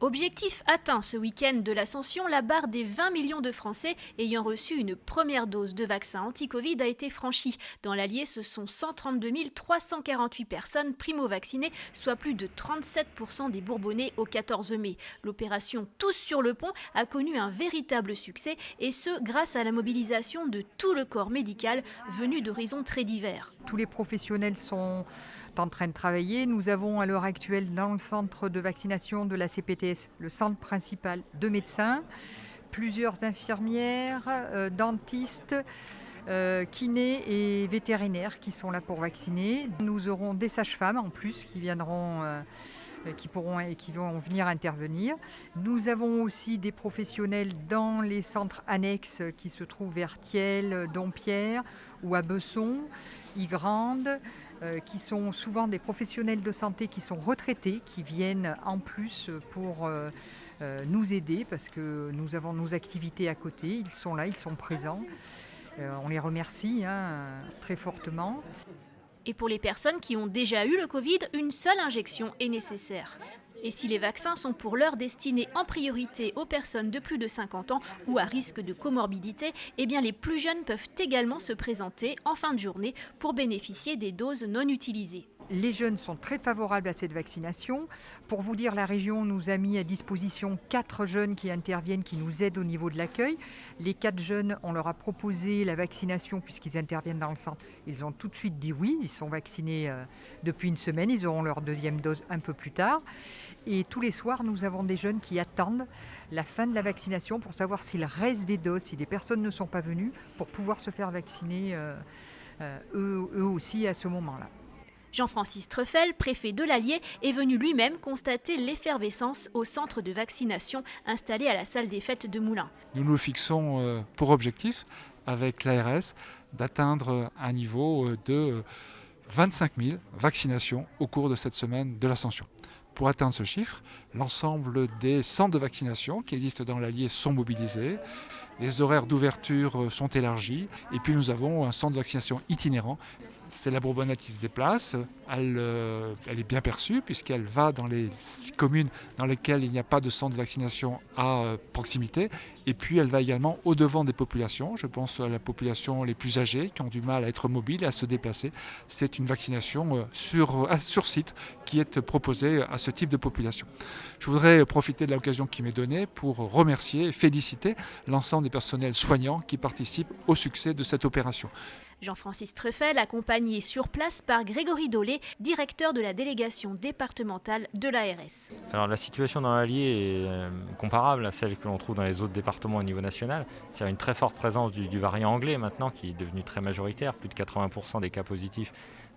Objectif atteint ce week-end de l'ascension, la barre des 20 millions de Français ayant reçu une première dose de vaccin anti-Covid a été franchie. Dans l'Allier, ce sont 132 348 personnes primo-vaccinées, soit plus de 37% des Bourbonnais au 14 mai. L'opération Tous sur le pont a connu un véritable succès et ce grâce à la mobilisation de tout le corps médical venu d'horizons très divers. Tous les professionnels sont en train de travailler. Nous avons à l'heure actuelle dans le centre de vaccination de la Le centre principal de médecins, plusieurs infirmières, euh, dentistes, euh, kinés et vétérinaires qui sont là pour vacciner. Nous aurons des sages-femmes en plus qui viendront. Euh, qui pourront et qui vont venir intervenir. Nous avons aussi des professionnels dans les centres annexes qui se trouvent vers Thiel, Dompierre ou à Besson, Ygrande, qui sont souvent des professionnels de santé qui sont retraités, qui viennent en plus pour euh, euh, nous aider parce que nous avons nos activités à côté. Ils sont là, ils sont présents. on les remercie hein, très fortement. Et pour les personnes qui ont déjà eu le Covid, une seule injection est nécessaire. Et si les vaccins sont pour l'heure destinés en priorité aux personnes de plus de 50 ans ou à risque de comorbidité, eh les plus jeunes peuvent également se présenter en fin de journée pour bénéficier des doses non utilisées. Les jeunes sont très favorables à cette vaccination. Pour vous dire, la région nous a mis à disposition quatre jeunes qui interviennent, qui nous aident au niveau de l'accueil. Les quatre jeunes, on leur a proposé la vaccination puisqu'ils interviennent dans le centre. Ils ont tout de suite dit oui. Ils sont vaccinés euh, depuis une semaine. Ils auront leur deuxième dose un peu plus tard. Et tous les soirs, nous avons des jeunes qui attendent la fin de la vaccination pour savoir s'il reste des doses, si des personnes ne sont pas venues, pour pouvoir se faire vacciner euh, euh, eux, eux aussi à ce moment-là. Jean-Francis Treffel, préfet de l'Allier, est venu lui-même constater l'effervescence au centre de vaccination installé à la salle des fêtes de Moulins. Nous nous fixons euh, pour objectif, avec l'ARS, d'atteindre un niveau euh, de 25 000 vaccinations au cours de cette semaine de l'ascension. Pour atteindre ce chiffre, l'ensemble des centres de vaccination qui existent dans l'Allier sont mobilisés, les horaires d'ouverture euh, sont élargis, et puis nous avons un centre de vaccination itinérant c'est la Bourbonnette qui se déplace. Elle, euh, elle est bien perçue puisqu'elle va dans les communes dans lesquelles il n'y a pas de centre de vaccination à euh, proximité. Et puis elle va également au-devant des populations. Je pense à la population les plus âgées qui ont du mal à être mobiles et à se déplacer. C'est une vaccination euh, sur, sur site qui est proposée à ce type de population. Je voudrais profiter de l'occasion qui m'est donnée pour remercier et féliciter l'ensemble des personnels soignants qui participent au succès de cette opération. Jean-Francis Treffel, accompagné sur place par Grégory Dolé, directeur de la délégation départementale de l'ARS. Alors la situation dans l'Allier est euh, comparable à celle que l'on trouve dans les autres départements au niveau national. C'est une très forte présence du, variant anglais maintenant qui est devenu très majoritaire. Plus de 80% des cas positifs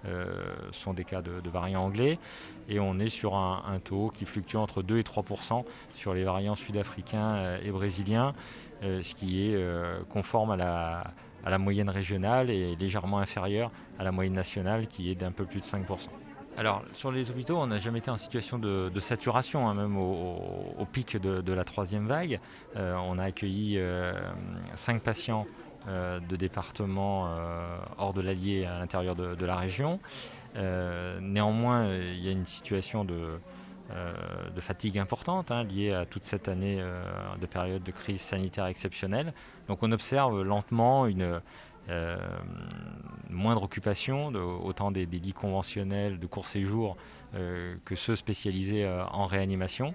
euh, sont des cas de, variant anglais. Et on est sur un, taux qui fluctue entre 2 et 3% sur les variants sud-africains euh, et brésiliens, ce qui est conforme à la à la moyenne régionale et légèrement inférieure à la moyenne nationale qui est d'un peu plus de 5%. Alors sur les hôpitaux, on n'a jamais été en situation de, saturation, hein, même au, pic de, la troisième vague. Euh, on a accueilli euh, 5 patients euh, de départements euh, hors de l'Allier à l'intérieur de, la région. néanmoins, il y a une situation de, de fatigue importante hein, liée à toute cette année de période de crise sanitaire exceptionnelle. Donc on observe lentement une euh, moindre occupation, autant des, lits conventionnels de court séjour euh, que ceux spécialisés euh, en réanimation.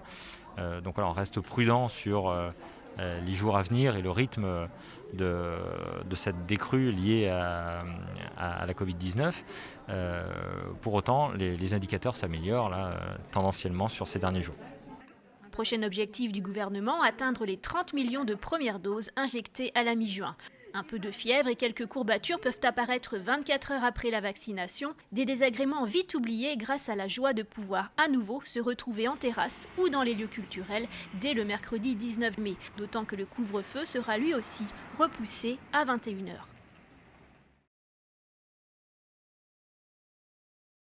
donc on reste prudent sur les jours à venir et le rythme de, cette décrue liée à, la Covid-19. pour autant, les, les indicateurs s'améliorent tendanciellement sur ces derniers jours. Prochain objectif du gouvernement, atteindre les 30 millions de premières doses injectées à la mi-juin. Un peu de fièvre et quelques courbatures peuvent apparaître 24 heures après la vaccination, des désagréments vite oubliés grâce à la joie de pouvoir à nouveau se retrouver en terrasse ou dans les lieux culturels dès le mercredi 19 mai, d'autant que le couvre-feu sera lui aussi repoussé à 21 heures.